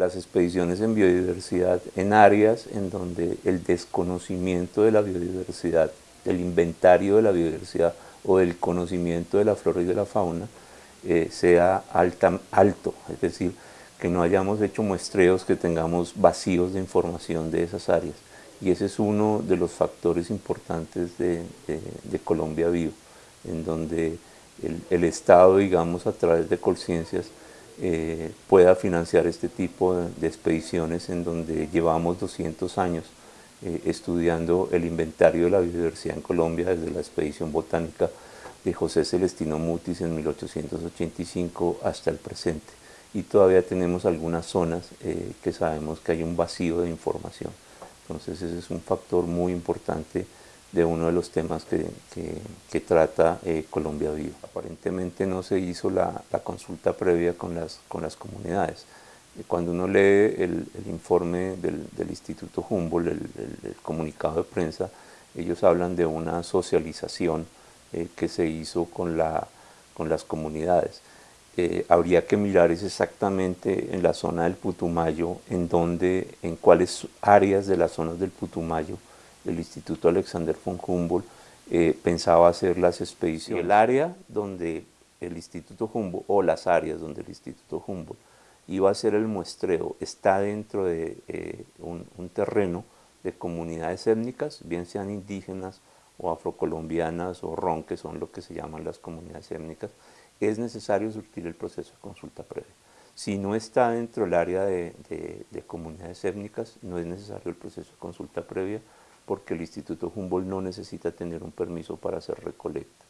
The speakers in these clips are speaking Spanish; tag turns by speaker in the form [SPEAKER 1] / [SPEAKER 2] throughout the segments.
[SPEAKER 1] las expediciones en biodiversidad en áreas en donde el desconocimiento de la biodiversidad, del inventario de la biodiversidad o del conocimiento de la flora y de la fauna eh, sea alto, es decir, que no hayamos hecho muestreos que tengamos vacíos de información de esas áreas. Y ese es uno de los factores importantes de, Colombia Vivo, en donde el, Estado, digamos, a través de Colciencias, eh, pueda financiar este tipo de, expediciones en donde llevamos 200 años eh, estudiando el inventario de la biodiversidad en Colombia desde la expedición botánica de José Celestino Mutis en 1885 hasta el presente. Y todavía tenemos algunas zonas eh, que sabemos que hay un vacío de información. Entonces ese es un factor muy importante de uno de los temas que, que, trata eh, Colombia Viva. Aparentemente no se hizo la, consulta previa con las, con las comunidades. Cuando uno lee el, el informe del, del, Instituto Humboldt, el, el, comunicado de prensa, ellos hablan de una socialización eh, que se hizo con, la, con las comunidades. Eh, habría que mirar es exactamente en la zona del Putumayo, en donde, en cuáles áreas de las zonas del Putumayo el Instituto Alexander von Humboldt eh, pensaba hacer las expediciones. El área donde el Instituto Humboldt, o las áreas donde el Instituto Humboldt iba a hacer el muestreo, está dentro de un, un terreno de comunidades étnicas, bien sean indígenas o afrocolombianas o ron, que son lo que se llaman las comunidades étnicas, es necesario surtir el proceso de consulta previa. Si no está dentro del área de, comunidades étnicas, no es necesario el proceso de consulta previa porque el Instituto Humboldt no necesita tener un permiso para hacer recolecta.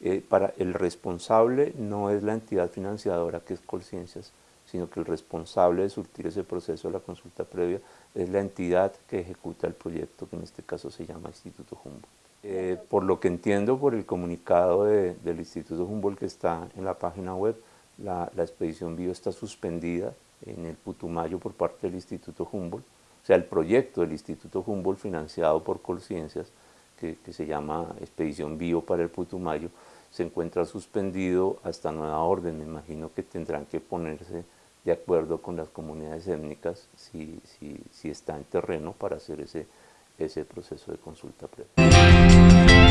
[SPEAKER 1] Eh, para el responsable no es la entidad financiadora que es Colciencias, sino que el responsable de surtir ese proceso de la consulta previa es la entidad que ejecuta el proyecto, que en este caso se llama Instituto Humboldt. Eh, por lo que entiendo por el comunicado del Instituto Humboldt que está en la página web, la, expedición Bio está suspendida en el Putumayo por parte del Instituto Humboldt, sea, el proyecto del Instituto Humboldt financiado por Colciencias, que, se llama Expedición Bio para el Putumayo, se encuentra suspendido hasta nueva orden, me imagino que tendrán que ponerse de acuerdo con las comunidades étnicas si, si, si está en terreno para hacer ese ese proceso de consulta previa.